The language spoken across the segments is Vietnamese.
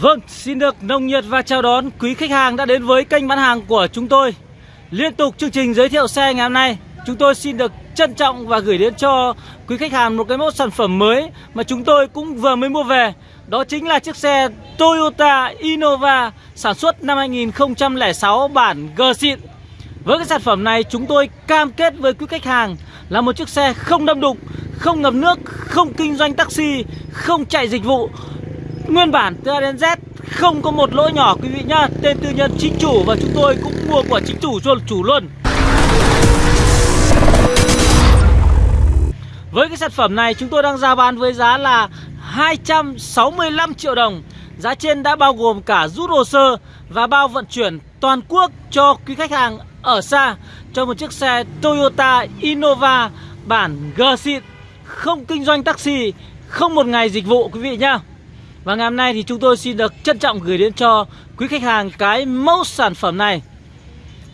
Vâng, xin được nồng nhiệt và chào đón quý khách hàng đã đến với kênh bán hàng của chúng tôi. Liên tục chương trình giới thiệu xe ngày hôm nay Chúng tôi xin được trân trọng và gửi đến cho quý khách hàng một cái mẫu sản phẩm mới Mà chúng tôi cũng vừa mới mua về. Đó chính là chiếc xe Toyota Innova sản xuất năm 2006 bản G xịn. Với cái sản phẩm này chúng tôi cam kết với quý khách hàng là một chiếc xe không đâm đục, không ngập nước, không kinh doanh taxi, không chạy dịch vụ Nguyên bản từ A đến Z không có một lỗi nhỏ quý vị nhá. Tên tư nhân chính chủ và chúng tôi cũng mua của chính chủ cho chủ luôn. Với cái sản phẩm này chúng tôi đang ra bán với giá là 265 triệu đồng. Giá trên đã bao gồm cả rút hồ sơ và bao vận chuyển toàn quốc cho quý khách hàng ở xa Cho một chiếc xe Toyota Innova bản G xịn Không kinh doanh taxi, không một ngày dịch vụ quý vị nhá và ngày hôm nay thì chúng tôi xin được trân trọng gửi đến cho quý khách hàng cái mẫu sản phẩm này.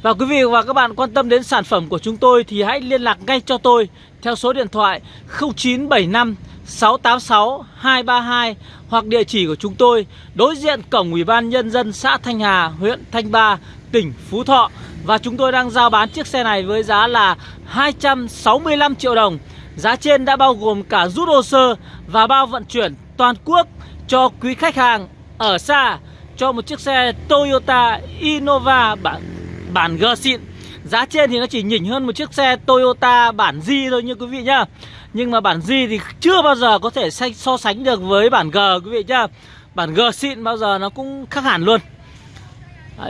Và quý vị và các bạn quan tâm đến sản phẩm của chúng tôi thì hãy liên lạc ngay cho tôi Theo số điện thoại 0975 686 232 Hoặc địa chỉ của chúng tôi đối diện cổng Ủy ban Nhân dân xã Thanh Hà, huyện Thanh Ba, tỉnh Phú Thọ. Và chúng tôi đang giao bán chiếc xe này với giá là 265 triệu đồng. Giá trên đã bao gồm cả rút hồ sơ và bao vận chuyển toàn quốc cho quý khách hàng ở xa cho một chiếc xe Toyota Innova bản bản G xịn. Giá trên thì nó chỉ nhỉnh hơn một chiếc xe Toyota bản G thôi như quý vị nhá. Nhưng mà bản G thì chưa bao giờ có thể so sánh được với bản G quý vị nhá. Bản G xịn bao giờ nó cũng khác hẳn luôn.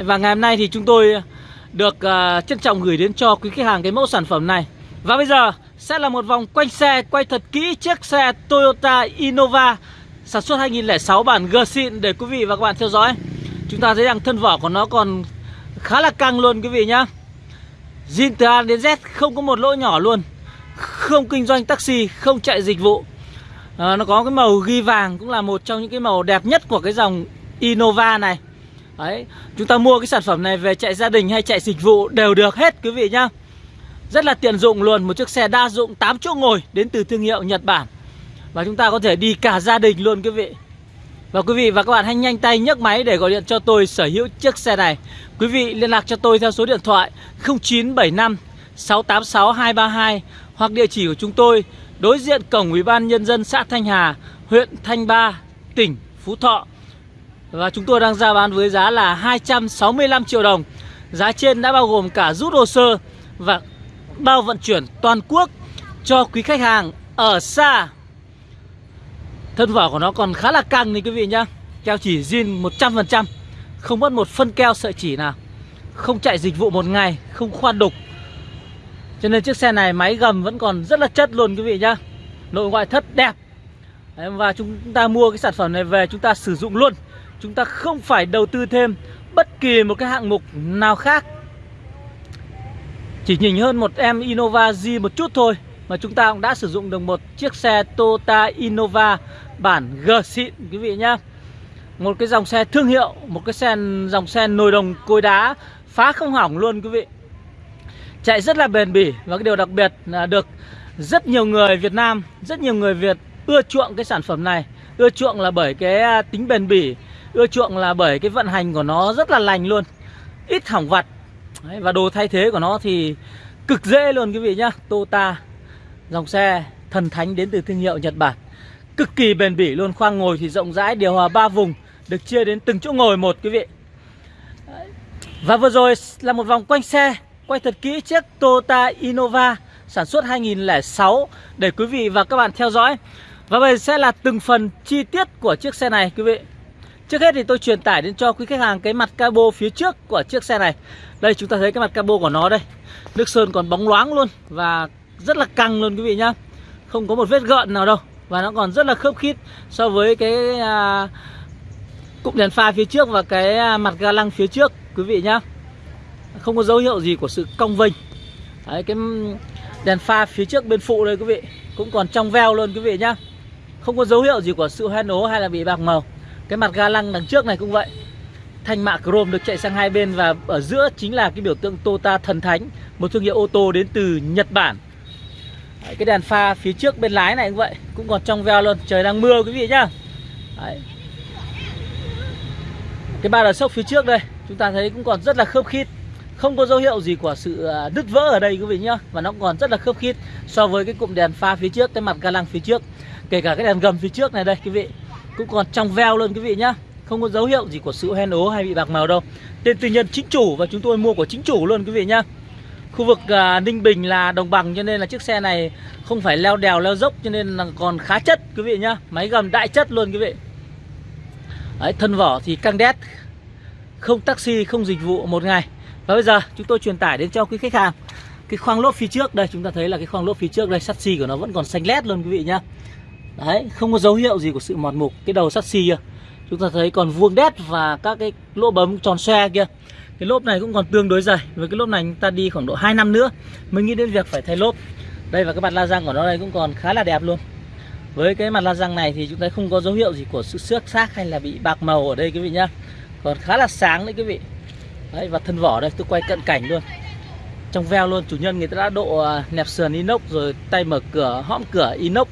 Và ngày hôm nay thì chúng tôi được uh, trân trọng gửi đến cho quý khách hàng cái mẫu sản phẩm này. Và bây giờ sẽ là một vòng quanh xe quay thật kỹ chiếc xe Toyota Innova Sản xuất 2006 bản G xịn để quý vị và các bạn theo dõi. Chúng ta thấy rằng thân vỏ của nó còn khá là căng luôn quý vị nhá. Zin từ A đến Z không có một lỗ nhỏ luôn. Không kinh doanh taxi, không chạy dịch vụ. À, Nó có cái màu ghi vàng cũng là một trong những cái màu đẹp nhất của cái dòng Innova này. Đấy, chúng ta mua cái sản phẩm này về chạy gia đình hay chạy dịch vụ đều được hết quý vị nhá. Rất là tiện dụng luôn, một chiếc xe đa dụng 8 chỗ ngồi đến từ thương hiệu Nhật Bản và chúng ta có thể đi cả gia đình luôn quý vị. Và quý vị và các bạn hãy nhanh tay nhấc máy để gọi điện cho tôi sở hữu chiếc xe này. Quý vị liên lạc cho tôi theo số điện thoại 0975 686 232 Hoặc địa chỉ của chúng tôi đối diện cổng Ủy ban Nhân dân xã Thanh Hà, huyện Thanh Ba, tỉnh Phú Thọ. Và chúng tôi đang ra bán với giá là 265 triệu đồng. Giá trên đã bao gồm cả rút hồ sơ và bao vận chuyển toàn quốc cho quý khách hàng ở xa. Thân vỏ của nó còn khá là căng đấy quý vị nhá. Keo chỉ zin 100% Không mất một phân keo sợi chỉ nào. Không chạy dịch vụ một ngày, Không khoan đục. Cho nên chiếc xe này máy gầm vẫn còn rất là chất luôn quý vị nhá. Nội ngoại thất đẹp. Và chúng ta mua cái sản phẩm này về chúng ta sử dụng luôn. Chúng ta không phải đầu tư thêm Bất kỳ một cái hạng mục nào khác. Chỉ nhìn hơn một em Innova G một chút thôi Mà chúng ta cũng đã sử dụng được một chiếc xe Toyota Innova bản G xịn quý vị nhá. Một cái dòng xe thương hiệu Một cái xe dòng xe nồi đồng cối đá Phá không hỏng luôn quý vị. Chạy rất là bền bỉ Và cái điều đặc biệt là được rất nhiều người Việt Nam Rất nhiều người Việt ưa chuộng cái sản phẩm này. Ưa chuộng là bởi cái à, tính bền bỉ Ưa chuộng là bởi cái vận hành của nó rất là lành luôn Ít hỏng vặt. Đấy, Và đồ thay thế của nó thì cực dễ luôn quý vị nhá. Toyota Dòng xe thần thánh đến từ thương hiệu Nhật Bản cực kỳ bền bỉ luôn, khoang ngồi thì rộng rãi, điều hòa ba vùng, được chia đến từng chỗ ngồi một, quý vị. Và vừa rồi là một vòng quanh xe, quay thật kỹ chiếc Toyota Innova, sản xuất 2006 để quý vị và các bạn theo dõi. Và bây giờ sẽ là từng phần chi tiết của chiếc xe này, quý vị. Trước hết thì tôi truyền tải đến cho quý khách hàng cái mặt cabo phía trước của chiếc xe này. Đây, chúng ta thấy cái mặt cabo của nó đây. Nước sơn còn bóng loáng luôn và rất là căng luôn, quý vị nhá. Không có một vết gợn nào đâu và nó còn rất là khớp khít so với cái à, cụm đèn pha phía trước và cái à, mặt ga lăng phía trước quý vị nhá. Không có dấu hiệu gì của sự cong vênh. Đấy, cái đèn pha phía trước bên phụ đây quý vị cũng còn trong veo luôn quý vị nhá. Không có dấu hiệu gì của sự hoen ố hay là bị bạc màu. Cái mặt ga lăng đằng trước này cũng vậy. Thanh mạ chrome được chạy sang hai bên và ở giữa chính là cái biểu tượng Toyota thần thánh một thương hiệu ô tô đến từ Nhật Bản. Đấy, cái đèn pha phía trước bên lái này cũng vậy cũng còn trong veo luôn trời đang mưa quý vị nhá. Đấy. Cái ba đờ sốc phía trước đây Chúng ta thấy cũng còn rất là khớp khít Không có dấu hiệu gì của sự à, đứt vỡ ở đây quý vị nhá Và nó còn rất là khớp khít So với cái cụm đèn pha phía trước Cái mặt ga lăng phía trước Kể cả cái đèn gầm phía trước này đây quý vị Cũng còn trong veo luôn quý vị nhá Không có dấu hiệu gì của sự hen ố hay bị bạc màu đâu. Tên tư nhân chính chủ và chúng tôi mua của chính chủ luôn quý vị nhá. Khu vực uh, Ninh Bình là đồng bằng cho nên là chiếc xe này không phải leo đèo leo dốc cho nên là còn khá chất quý vị nhá. Máy gầm đại chất luôn quý vị. Đấy, thân vỏ thì căng đét Không taxi, không dịch vụ một ngày. Và bây giờ chúng tôi truyền tải đến cho quý khách hàng. Cái khoang lốp phía trước Đây chúng ta thấy là cái khoang lốp phía trước đây Sắt xi của nó vẫn còn xanh lét luôn quý vị nhá. Đấy, không có dấu hiệu gì của sự mòn mục Cái đầu sắt xi kia. Chúng ta thấy còn vuông đét và các cái lỗ bấm tròn xe kia. Cái lốp này cũng còn tương đối dày. Với cái lốp này chúng ta đi khoảng độ 2 năm nữa Mới nghĩ đến việc phải thay lốp. Đây và cái mặt la răng của nó đây cũng còn khá là đẹp luôn. Với cái mặt la răng này thì chúng ta không có dấu hiệu gì của sự xước xác hay là bị bạc màu ở đây quý vị nhá. Còn khá là sáng đấy quý vị. Đấy và thân vỏ đây tôi quay cận cảnh luôn. Trong veo luôn chủ nhân người ta đã độ à, nẹp sườn inox rồi tay mở cửa hõm cửa inox.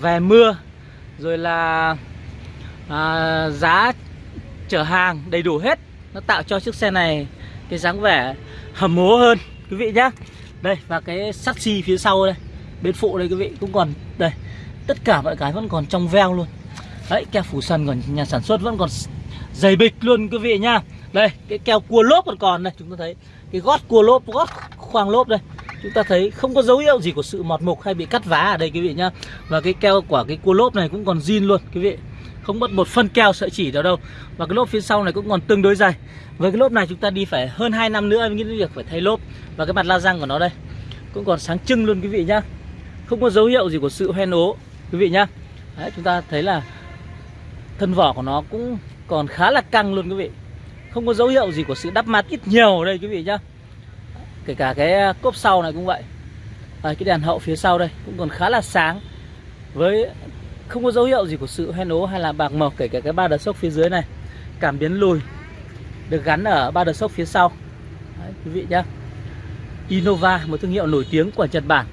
Về mưa rồi là à, giá chở hàng đầy đủ hết nó tạo cho chiếc xe này cái dáng vẻ hầm hố hơn, quý vị nhá. Đây, và cái sắc xi phía sau đây, bên phụ đây quý vị cũng còn, đây, tất cả mọi cái vẫn còn trong veo luôn. Đấy, keo phủ sân còn nhà sản xuất vẫn còn dày bịch luôn quý vị nhá. Đây, cái keo cua lốp còn còn đây, chúng ta thấy cái gót cua lốp, gót khoang lốp đây. Chúng ta thấy không có dấu hiệu gì của sự mọt mục hay bị cắt vá ở đây quý vị nhá. Và cái keo của cái cua lốp này cũng còn zin luôn quý vị không mất một phân keo sợi chỉ nào đâu. Và cái lốp phía sau này cũng còn tương đối dày với cái lốp này chúng ta đi phải hơn 2 năm nữa mới nghĩ đến việc phải thay lốp. Và cái mặt la răng của nó đây cũng còn sáng trưng luôn quý vị nhá. Không có dấu hiệu gì của sự hoen ố quý vị nhá. Đấy, chúng ta thấy là thân vỏ của nó cũng còn khá là căng luôn quý vị. Không có dấu hiệu gì của sự đắp mát ít nhiều ở đây quý vị nhá. Kể cả cái cốp sau này cũng vậy. À, cái đèn hậu phía sau đây cũng còn khá là sáng. Với không có dấu hiệu gì của sự hoen ố hay là bạc màu kể cả cái ba đợt sốc phía dưới này cảm biến lùi được gắn ở ba đợt sốc phía sau Đấy, quý vị nhá Innova một thương hiệu nổi tiếng của Nhật Bản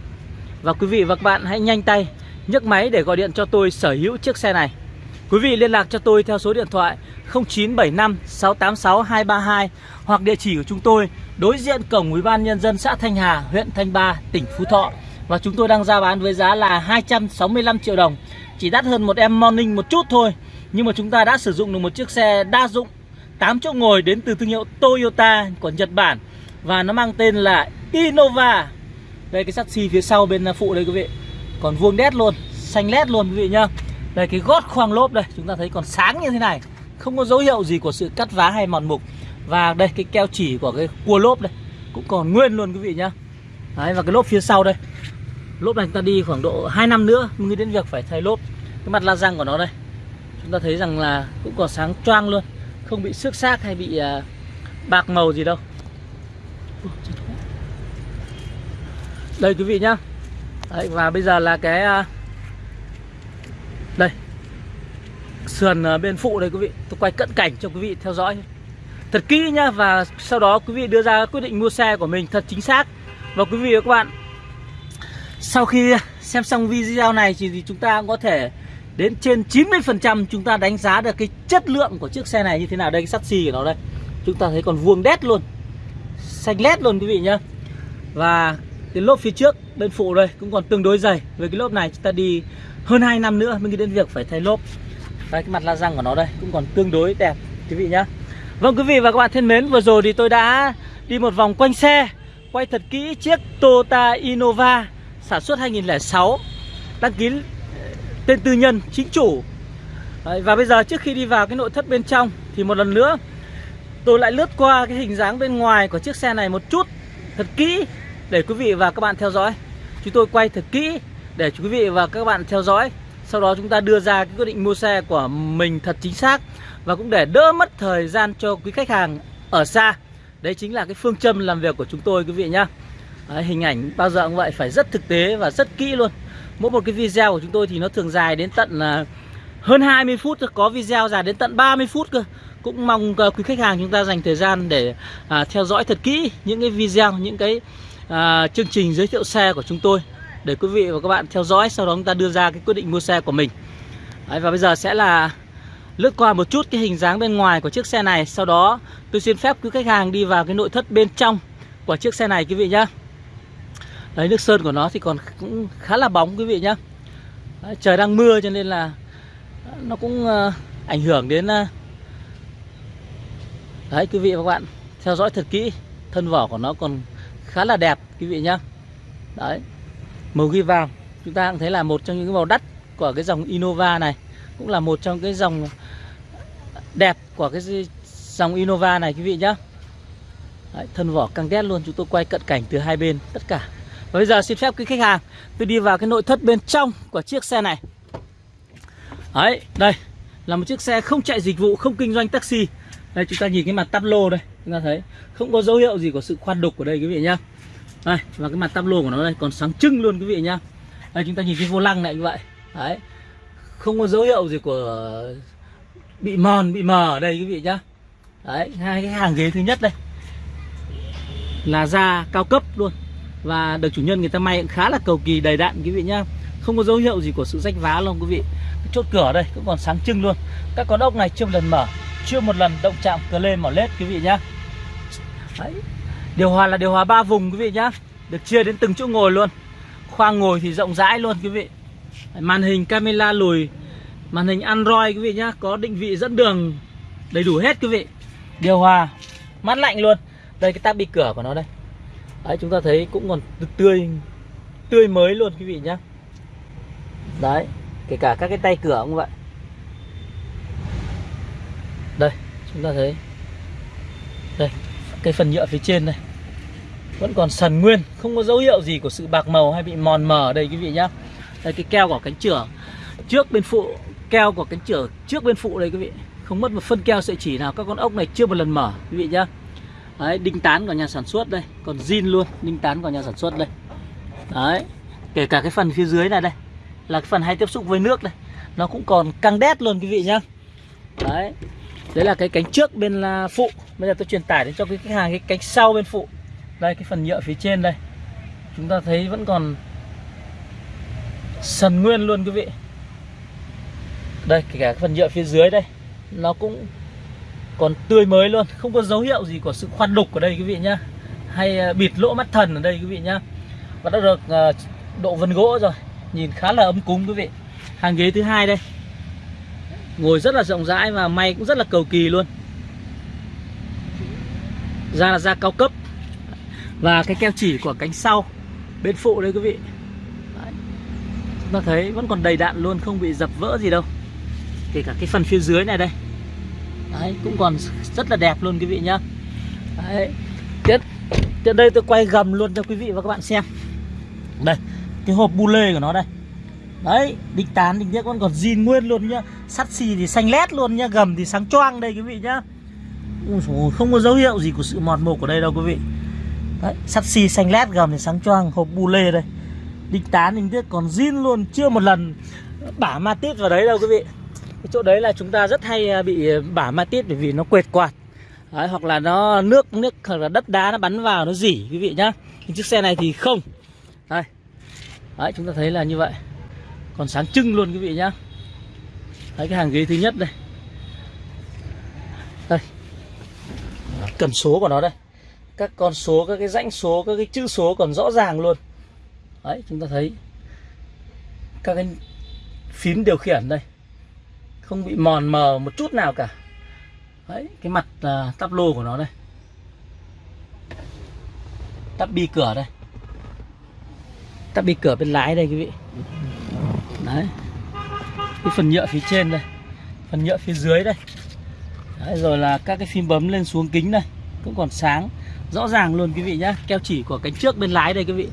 và quý vị và các bạn hãy nhanh tay nhấc máy để gọi điện cho tôi sở hữu chiếc xe này. Quý vị liên lạc cho tôi theo số điện thoại 0975 686 232 hoặc địa chỉ của chúng tôi đối diện cổng Ủy ban nhân dân xã Thanh Hà, huyện Thanh Ba, tỉnh Phú Thọ. Và chúng tôi đang ra bán với giá là 265 triệu đồng. Chỉ đắt hơn một em Morning một chút thôi. Nhưng mà chúng ta đã sử dụng được một chiếc xe đa dụng 8 chỗ ngồi đến từ thương hiệu Toyota của Nhật Bản. Và nó mang tên là Innova. Đây, cái sắt xi phía sau bên phụ đây, quý vị. Còn vuông đét luôn, xanh lét luôn, quý vị nhá. Đây, cái gót khoang lốp đây, chúng ta thấy còn sáng như thế này. Không có dấu hiệu gì của sự cắt vá hay mòn mục. Và đây, cái keo chỉ của cái cua lốp đây, cũng còn nguyên luôn, quý vị nhá. Đấy, và cái lốp phía sau đây lốp này chúng ta đi khoảng độ 2 năm nữa mới đến việc phải thay lốp. Cái mặt la răng của nó đây chúng ta thấy rằng là cũng còn sáng choang luôn không bị xước xác hay bị à, bạc màu gì đâu. Đây quý vị nhá. Đấy, và bây giờ là cái à, đây. Sườn à, bên phụ đây quý vị. Tôi quay cận cảnh cho quý vị theo dõi. Thật kỹ nhá và sau đó quý vị đưa ra quyết định mua xe của mình thật chính xác. Và quý vị và các bạn sau khi xem xong video này thì chúng ta cũng có thể đến trên 90% chúng ta đánh giá được cái chất lượng của chiếc xe này như thế nào. Đây, cái sắt xi của nó đây. Chúng ta thấy còn vuông đét luôn. Xanh lét luôn quý vị nhá. Và cái lốp phía trước, bên phụ đây, cũng còn tương đối dày. Với cái lốp này, chúng ta đi hơn 2 năm nữa mới nghĩ đến việc phải thay lốp. Đây cái mặt la răng của nó đây, cũng còn tương đối đẹp, quý vị nhá. Vâng quý vị và các bạn thân mến, vừa rồi thì tôi đã đi một vòng quanh xe, quay thật kỹ chiếc Toyota Innova sản xuất 2006 đăng ký ờ, tên tư nhân chính chủ. Đấy, và bây giờ trước khi đi vào cái nội thất bên trong thì một lần nữa tôi lại lướt qua cái hình dáng bên ngoài của chiếc xe này một chút thật kỹ để quý vị và các bạn theo dõi. Chúng tôi quay thật kỹ để quý vị và các bạn theo dõi Sau đó chúng ta đưa ra cái quyết định mua xe của mình thật chính xác Và cũng để đỡ mất thời gian cho quý khách hàng ở xa. Đấy chính là cái phương châm làm việc của chúng tôi quý vị nhá. Đấy, Hình ảnh bao giờ cũng vậy phải rất thực tế và rất kỹ luôn. Mỗi một cái video của chúng tôi thì nó thường dài đến tận là hơn 20 phút Có video dài đến tận 30 phút cơ. Cũng mong à, quý khách hàng chúng ta dành thời gian để à, theo dõi thật kỹ những cái video, những cái à, chương trình giới thiệu xe của chúng tôi để quý vị và các bạn theo dõi sau đó chúng ta đưa ra cái quyết định mua xe của mình. Đấy, và bây giờ sẽ là lướt qua một chút cái hình dáng bên ngoài của chiếc xe này. Sau đó tôi xin phép quý khách hàng đi vào cái nội thất bên trong của chiếc xe này quý vị nhá. Đấy nước sơn của nó thì còn cũng khá là bóng quý vị nhá. Đấy, Trời đang mưa cho nên là nó cũng uh, ảnh hưởng đến uh... Đấy quý vị và các bạn theo dõi thật kỹ Thân vỏ của nó còn khá là đẹp quý vị nhá. Đấy Màu ghi vàng chúng ta cũng thấy là một trong những màu đắt của cái dòng Innova này Cũng là một trong cái dòng đẹp của cái dòng Innova này quý vị nhá. Đấy, thân vỏ căng đét luôn chúng tôi quay cận cảnh từ hai bên tất cả bây giờ xin phép quý khách hàng, tôi đi vào cái nội thất bên trong của chiếc xe này. Đấy, đây, là một chiếc xe không chạy dịch vụ, không kinh doanh taxi. Đây, chúng ta nhìn cái mặt tắp lô đây, chúng ta thấy, không có dấu hiệu gì của sự khoan đục ở đây, quý vị nhá. Đây, và cái mặt tắp lô của nó đây còn sáng trưng luôn, quý vị nhá. Đây, chúng ta nhìn cái vô lăng này như vậy. Đấy, không có dấu hiệu gì của bị mòn, bị mờ ở đây, quý vị nhá. Đấy, hai cái hàng ghế thứ nhất đây. Là da cao cấp luôn và được chủ nhân người ta may cũng khá là cầu kỳ, đầy đặn, quý vị nhá. Không có dấu hiệu gì của sự rách vá luôn, quý vị. Cái chốt cửa đây cũng còn sáng trưng luôn. Các con ốc này chưa một lần mở, chưa một lần động chạm cờ lên mỏ lết, quý vị nhá. Đấy. điều hòa là điều hòa ba vùng, quý vị nhá. Được chia đến từng chỗ ngồi luôn. Khoang ngồi thì rộng rãi luôn, quý vị. Màn hình camera lùi, màn hình android, quý vị nhá, có định vị dẫn đường đầy đủ hết, quý vị. Điều hòa, mát lạnh luôn. Đây, cái tab bị cửa của nó đây đấy, chúng ta thấy cũng còn tươi tươi mới luôn, quý vị nhá. Đấy, kể cả các cái tay cửa cũng vậy. Đây, chúng ta thấy. Đây, cái phần nhựa phía trên này vẫn còn sần nguyên, không có dấu hiệu gì của sự bạc màu hay bị mòn mờ ở đây, quý vị nhá. Đây, cái keo của cánh chửa. Trước bên phụ, keo của cánh chửa trước bên phụ đây, quý vị. Không mất một phân keo sợi chỉ nào, các con ốc này chưa một lần mở, quý vị nhá đấy, đinh tán của nhà sản xuất đây. Còn zin luôn, đinh tán của nhà sản xuất đây. Đấy, kể cả cái phần phía dưới này đây, là cái phần hay tiếp xúc với nước đây. Nó cũng còn căng đét luôn, quý vị nhá. Đấy đấy là cái cánh trước bên là phụ. Bây giờ tôi truyền tải đến cho cái khách hàng cái cánh sau bên phụ. Đây, cái phần nhựa phía trên đây. Chúng ta thấy vẫn còn sần nguyên luôn, quý vị. Đây, kể cả cái phần nhựa phía dưới đây, nó cũng còn tươi mới luôn, không có dấu hiệu gì của sự khoan đục ở đây quý vị nhá. Hay à, bịt lỗ mắt thần ở đây quý vị nhá. Và đã được à, độ vân gỗ rồi, nhìn khá là ấm cúng quý vị. Hàng ghế thứ hai đây. Ngồi rất là rộng rãi và may cũng rất là cầu kỳ luôn. Da là da cao cấp. Và cái keo chỉ của cánh sau, bên phụ đây quý vị. Đấy. chúng ta thấy vẫn còn đầy đạn luôn, không bị dập vỡ gì đâu. Kể cả cái phần phía dưới này đây. Đấy, cũng còn rất là đẹp luôn quý vị nhá. Đấy. Tiếp, tiếp đây tôi quay gầm luôn cho quý vị và các bạn xem. Đây, cái hộp bu lê của nó đây. Đấy, đinh tán, đinh tiếc vẫn còn zin nguyên luôn nhá. Sắt xì thì xanh lét luôn nhá, gầm thì sáng choang đây quý vị nhá. Không có dấu hiệu gì của sự mọt mục ở đây đâu quý vị. Đấy, sắt xì xanh lét gầm thì sáng choang, hộp bu lê đây. Đinh tán, đinh tiết còn zin luôn, chưa một lần bả ma tít vào đấy đâu quý vị cái chỗ đấy là chúng ta rất hay à, bị à, bả ma tiết bởi vì nó quệt quạt. Đấy, hoặc là nó nước nước hoặc là đất đá nó bắn vào nó dỉ quý vị nhá. Nhưng chiếc xe này thì không. Đây. Đấy chúng ta thấy là như vậy. Còn sáng trưng luôn quý vị nhá. Đấy cái hàng ghế thứ nhất đây. Đây. Cần số của nó đây. Các con số các cái rãnh số các cái chữ số còn rõ ràng luôn. Đấy chúng ta thấy các cái phím điều khiển đây không bị mòn mờ một chút nào cả. Đấy cái mặt uh, tắp lô của nó đây. Tắp bi cửa đây. Tắp bi cửa bên lái đây quý vị. Đấy. Cái phần nhựa phía trên đây. Phần nhựa phía dưới đây. Đấy, rồi là các cái phím bấm lên xuống kính đây. Cũng còn sáng. Rõ ràng luôn quý vị nhá. Keo chỉ của cánh trước bên lái đây quý vị.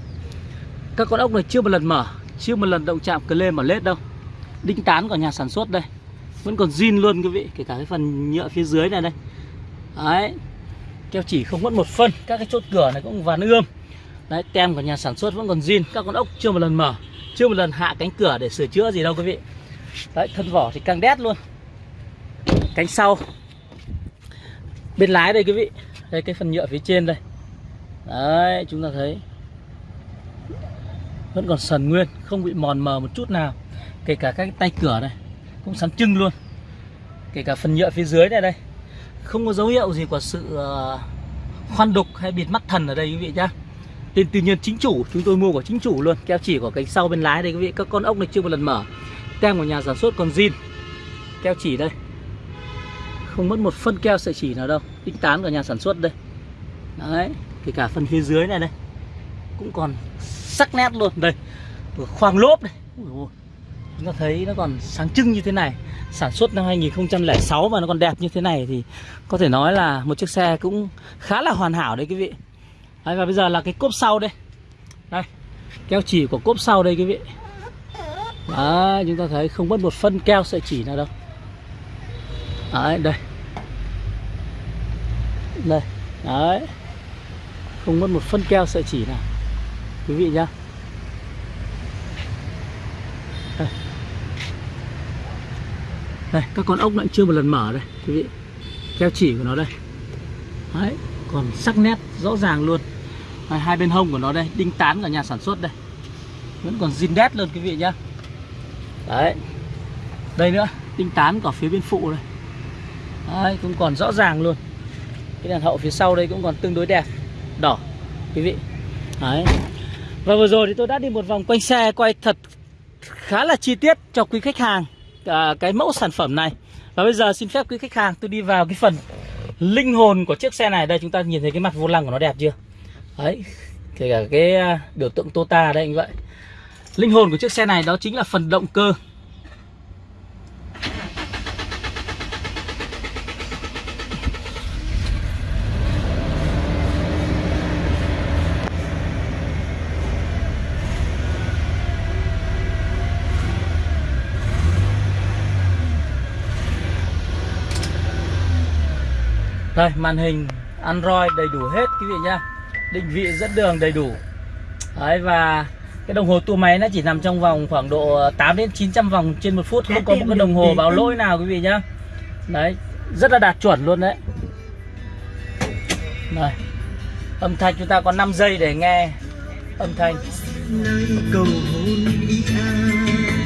Các con ốc này chưa một lần mở. Chưa một lần động chạm cờ lê mở lết đâu. Đinh tán của nhà sản xuất đây vẫn còn zin luôn quý vị, kể cả cái phần nhựa phía dưới này đây. Đấy, keo chỉ không mất một phân, các cái chốt cửa này cũng vàn ươm. Đấy, tem của nhà sản xuất vẫn còn zin, các con ốc chưa một lần mở, chưa một lần hạ cánh cửa để sửa chữa gì đâu quý vị. Đấy, thân vỏ thì căng đét luôn. Cánh sau. Bên lái đây quý vị, đây cái phần nhựa phía trên đây. Đấy, chúng ta thấy. Vẫn còn sần nguyên, không bị mòn mờ một chút nào. Kể cả các tay cửa này cũng sáng trưng luôn. Kể cả phần nhựa phía dưới này đây. Không có dấu hiệu gì của sự ờ, khoan đục hay bịt mắt thần ở đây quý vị nhá. Tên tư nhân chính chủ, Chúng tôi mua của chính chủ luôn. Keo chỉ của cánh sau bên lái đây quý vị. Các con ốc này chưa một lần mở. Tem của nhà sản xuất còn zin. Keo chỉ đây. Không mất một phân keo sợi chỉ nào đâu. Tính tán của nhà sản xuất đây. Đấy, Kể cả phần phía dưới này đây. Cũng còn sắc nét luôn. Đây Khoang lốp đây Ui Chúng ta thấy nó còn sáng trưng như thế này. Sản xuất năm 2006 mà nó còn đẹp như thế này Thì có thể nói là một chiếc xe cũng khá là hoàn hảo đấy quý vị. Đấy, Và bây giờ là cái cốp sau đây. Đây Keo chỉ của cốp sau đây quý vị. Đấy chúng ta thấy không mất một phân keo sợi chỉ nào đâu. Đấy đây. Đây Đấy. Không mất một phân keo sợi chỉ nào. Quý vị nhá. Đây các con ốc lại chưa một lần mở đây quý vị. Keo chỉ của nó đây. Đấy còn sắc nét rõ ràng luôn. Đây, hai bên hông của nó đây đinh tán của nhà sản xuất đây. Vẫn còn zin đét luôn quý vị nhá. Đấy. Đây nữa đinh tán của phía bên phụ đây. Đấy cũng còn rõ ràng luôn. Cái đèn hậu phía sau đây cũng còn tương đối đẹp. Đỏ quý vị. Đấy. Và vừa rồi thì tôi đã đi một vòng quanh xe quay thật khá là chi tiết cho quý khách hàng à, cái mẫu sản phẩm này. Và bây giờ xin phép quý khách hàng tôi đi vào cái phần linh hồn của chiếc xe này. Đây chúng ta nhìn thấy cái mặt vô lăng của nó đẹp chưa? Đấy kể cả cái à, biểu tượng Tota đây anh vậy. Linh hồn của chiếc xe này đó chính là phần động cơ. Đây màn hình Android đầy đủ hết quý vị nhá. Định vị dẫn đường đầy đủ. Đấy và cái đồng hồ tua máy nó chỉ nằm trong vòng khoảng độ 8 đến 900 vòng trên một phút. Không có một cái đồng hồ báo lỗi nào quý vị nhá. Đấy rất là đạt chuẩn luôn đấy. Đây Âm thanh chúng ta có 5 giây để nghe âm thanh.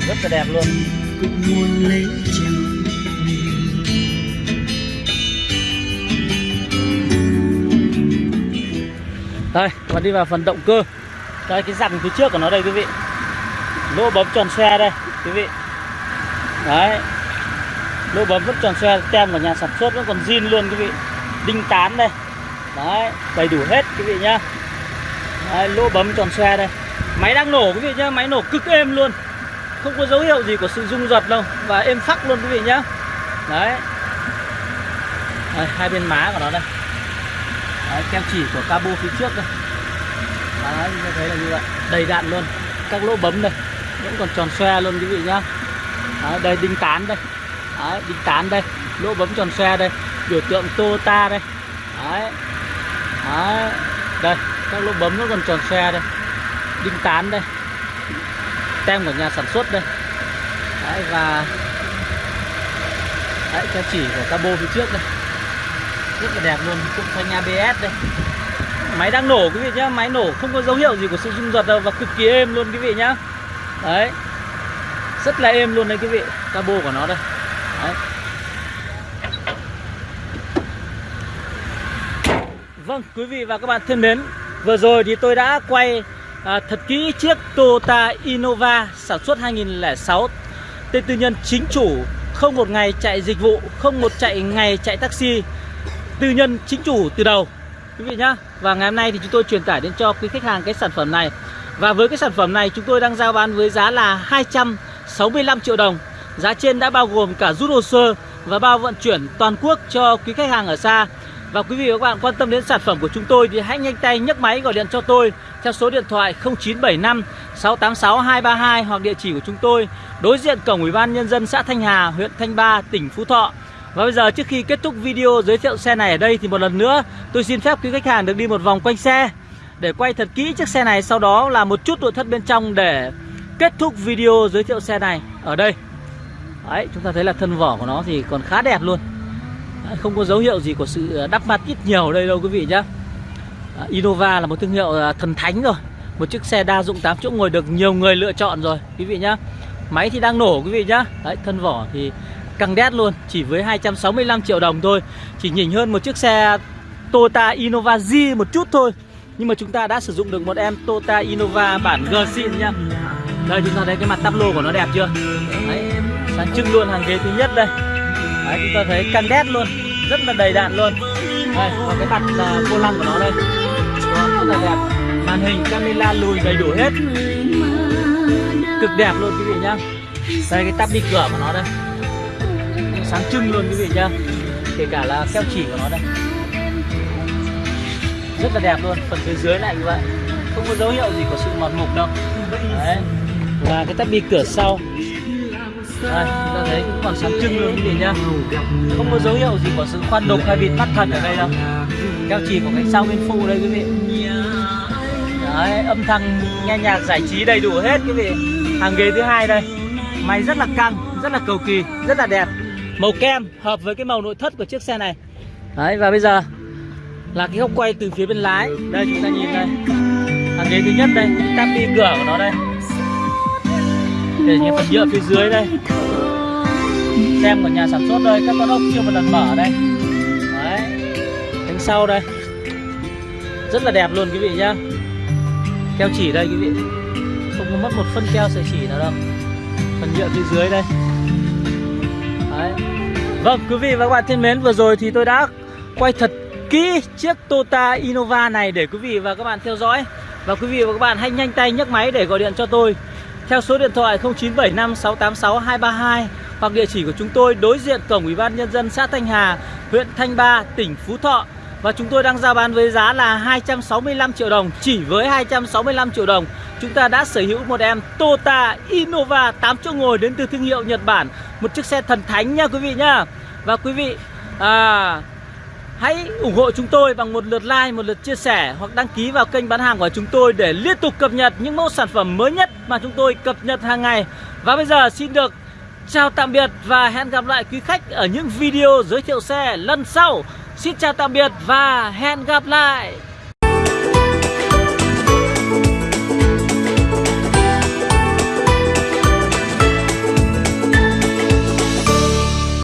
Rất là đẹp luôn đây và đi vào phần động cơ. Đây cái dặn phía trước của nó đây quý vị. Lỗ bấm tròn xe đây quý vị. Đấy. Lỗ bấm vẫn tròn xe tem của nhà sản xuất vẫn còn zin luôn quý vị. Đinh tán đây. Đấy đầy đủ hết quý vị nhá. Đấy, lỗ bấm tròn xe đây. Máy đang nổ quý vị nhá. Máy nổ cực êm luôn. Không có dấu hiệu gì của sự rung giật đâu. Và êm phắc luôn quý vị nhá. Đấy, đấy hai bên má của nó đây. Đấy, kem chỉ của cabo phía trước đây Đấy, chúng ta thấy là như vậy. Đầy đạn luôn. Các lỗ bấm đây. Vẫn còn tròn xoe luôn quý vị nhá. Đấy, đây đinh tán đây. Đấy, đinh tán đây. Lỗ bấm tròn xoe đây. Biểu tượng Toyota đây. Đấy. Đấy. Đây, các lỗ bấm nó còn tròn xoe đây. Đinh tán đây. Tem của nhà sản xuất đây. Đấy, và Đấy, kem chỉ của cabo phía trước đây rất là đẹp luôn. Cũng phanh ABS đây. Máy đang nổ quý vị nhá. Máy nổ không có dấu hiệu gì của sự rung giật đâu và cực kỳ êm luôn quý vị nhá. Đấy. Rất là êm luôn đấy quý vị. Cabo của nó đây. Đấy. vâng quý vị và các bạn thân mến vừa rồi thì tôi đã quay à, thật kỹ chiếc Toyota Innova sản xuất 2006 tên tư nhân chính chủ không một ngày chạy dịch vụ không một chạy ngày chạy taxi tư nhân chính chủ từ đầu. Quý vị nhá và ngày hôm nay thì chúng tôi truyền tải đến cho quý khách hàng cái sản phẩm này. Và với cái sản phẩm này chúng tôi đang giao bán với giá là 265 triệu đồng. Giá trên đã bao gồm cả rút hồ sơ và bao vận chuyển toàn quốc cho quý khách hàng ở xa. Và quý vị và các bạn quan tâm đến sản phẩm của chúng tôi thì hãy nhanh tay nhấc máy gọi điện cho tôi theo số điện thoại 0975 686 232 hoặc địa chỉ của chúng tôi đối diện cổng Ủy ban nhân dân xã Thanh Hà, huyện Thanh Ba, tỉnh Phú Thọ. Và bây giờ trước khi kết thúc video giới thiệu xe này ở đây thì một lần nữa tôi xin phép quý khách hàng được đi một vòng quanh xe để quay thật kỹ chiếc xe này sau đó là một chút nội thất bên trong để kết thúc video giới thiệu xe này ở đây. Đấy, chúng ta thấy là thân vỏ của nó thì còn khá đẹp luôn. Đấy, không có dấu hiệu gì của sự đắp mặt ít nhiều ở đây đâu quý vị nhé. Innova là một thương hiệu à, thần thánh rồi. Một chiếc xe đa dụng 8 chỗ ngồi được nhiều người lựa chọn rồi quý vị nhá. Máy thì đang nổ quý vị nhá. Đấy, thân vỏ thì căng đét luôn Chỉ với 265 triệu đồng thôi. Chỉ nhỉnh hơn một chiếc xe Toyota Innova Z một chút thôi. Nhưng mà chúng ta đã sử dụng được một em Toyota Innova bản G xịn nha Đây chúng ta thấy cái mặt tắp lô của nó đẹp chưa? Đấy, sáng trưng luôn hàng ghế thứ nhất đây. Đấy, chúng ta thấy căng đét luôn Rất là đầy đạn luôn. Đây, và cái mặt là vô lăng của nó đây. Đó, Rất là đẹp. Màn hình camera lùi đầy đủ hết. Cực đẹp luôn quý vị nhá. Đây cái tắp đi cửa của nó đây. Sáng trưng luôn quý vị nhá. Kể cả là keo chỉ của nó đây. Rất là đẹp luôn Phần phía dưới lại như vậy. Không có dấu hiệu gì của sự mọt mục đâu. Đấy. Và cái tắp bi cửa sau. Đây, chúng ta thấy cũng còn sáng trưng luôn quý vị nhá. Không có dấu hiệu gì của sự khoan đục hay bịt mắt thật ở đây đâu. Keo chỉ của cánh sau bên phụ đây quý vị. Đấy, âm thanh nghe nhạc giải trí đầy đủ hết quý vị. Hàng ghế thứ hai đây. Máy rất là căng, rất là cầu kỳ, rất là đẹp. Màu kem hợp với cái màu nội thất của chiếc xe này. Đấy, và bây giờ là cái góc quay từ phía bên lái. Đây chúng ta nhìn đây. Hàng ghế thứ nhất đây, tắp đi cửa của nó đây. Để những phần nhựa phía dưới đây. Xem của nhà sản xuất đây Các con ốc chưa một lần mở đây. Đấy Cánh sau đây. Rất là đẹp luôn quý vị nhá. Keo chỉ đây quý vị. Không có mất một phân keo sợi chỉ nào đâu. Phần nhựa phía dưới đây. Đấy Vâng quý vị và các bạn thân mến Vừa rồi thì tôi đã quay thật kỹ chiếc Toyota Innova này để quý vị và các bạn theo dõi Và quý vị và các bạn hãy nhanh tay nhấc máy để gọi điện cho tôi theo số điện thoại 0975 686 232 hoặc địa chỉ của chúng tôi đối diện cổng Ủy ban nhân dân xã Thanh Hà, huyện Thanh Ba, tỉnh Phú Thọ. Và chúng tôi đang giao bán với giá là 265 triệu đồng, chỉ với 265 triệu đồng. Chúng ta đã sở hữu một em Toyota Innova 8 chỗ ngồi đến từ thương hiệu Nhật Bản, một chiếc xe thần thánh nha quý vị nhá. Và quý vị à Hãy ủng hộ chúng tôi bằng một lượt like, một lượt chia sẻ hoặc đăng ký vào kênh bán hàng của chúng tôi để liên tục cập nhật những mẫu sản phẩm mới nhất mà chúng tôi cập nhật hàng ngày. Và bây giờ xin được chào tạm biệt và hẹn gặp lại quý khách ở những video giới thiệu xe lần sau. Xin chào tạm biệt và hẹn gặp lại.